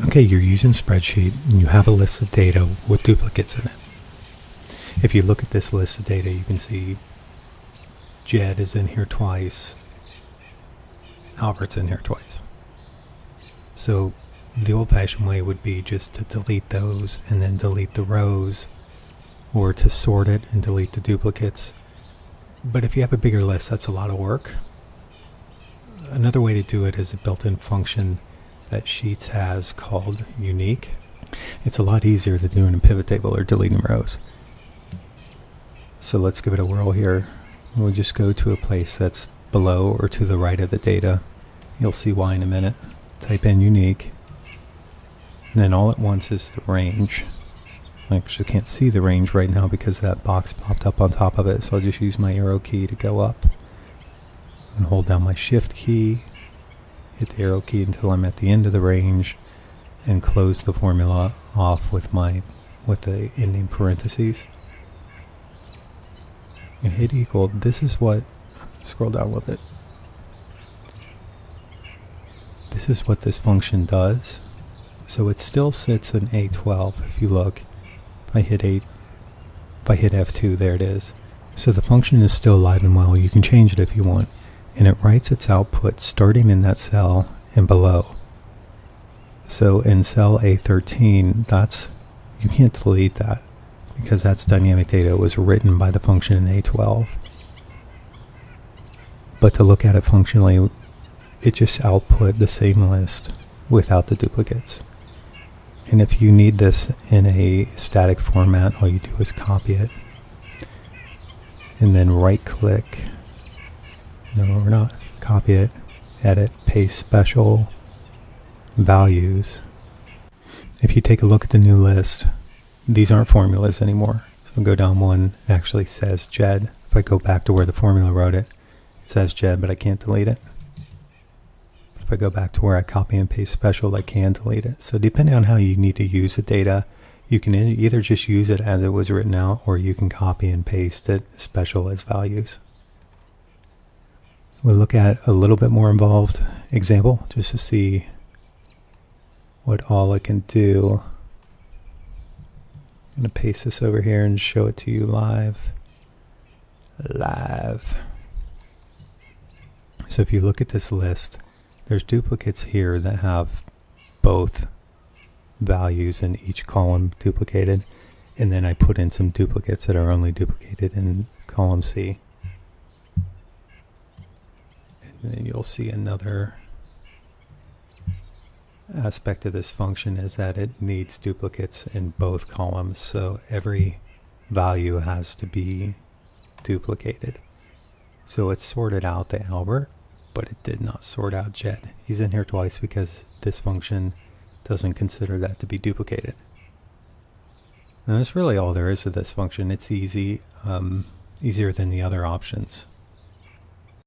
Okay, you're using spreadsheet and you have a list of data with duplicates in it. If you look at this list of data, you can see Jed is in here twice, Albert's in here twice. So the old-fashioned way would be just to delete those and then delete the rows or to sort it and delete the duplicates. But if you have a bigger list, that's a lot of work. Another way to do it is a built-in function that Sheets has called unique. It's a lot easier than doing a pivot table or deleting rows. So let's give it a whirl here. We'll just go to a place that's below or to the right of the data. You'll see why in a minute. Type in unique. And then all at once is the range. I actually can't see the range right now because that box popped up on top of it. So I'll just use my arrow key to go up. And hold down my shift key. Hit the arrow key until I'm at the end of the range. And close the formula off with my with the ending parentheses. And hit equal. This is what scroll down a little bit. This is what this function does. So it still sits in A12 if you look. If I hit 8, if I hit F2, there it is. So the function is still alive and well. You can change it if you want. And it writes its output starting in that cell and below. So in cell A13, that's you can't delete that because that's dynamic data. It was written by the function in A12. But to look at it functionally, it just output the same list without the duplicates. And if you need this in a static format, all you do is copy it. And then right click. No, we're not. Copy it, edit, paste special values. If you take a look at the new list, these aren't formulas anymore. So go down one, it actually says JED. If I go back to where the formula wrote it, it says JED, but I can't delete it. If I go back to where I copy and paste special, I can delete it. So depending on how you need to use the data, you can either just use it as it was written out, or you can copy and paste it special as values. We'll look at a little bit more involved example just to see what all it can do. I'm going to paste this over here and show it to you live. Live. So if you look at this list, there's duplicates here that have both values in each column duplicated. And then I put in some duplicates that are only duplicated in column C. And you'll see another aspect of this function is that it needs duplicates in both columns. So every value has to be duplicated. So it sorted out the Albert but it did not sort out Jed. He's in here twice because this function doesn't consider that to be duplicated. And that's really all there is to this function. It's easy, um, easier than the other options.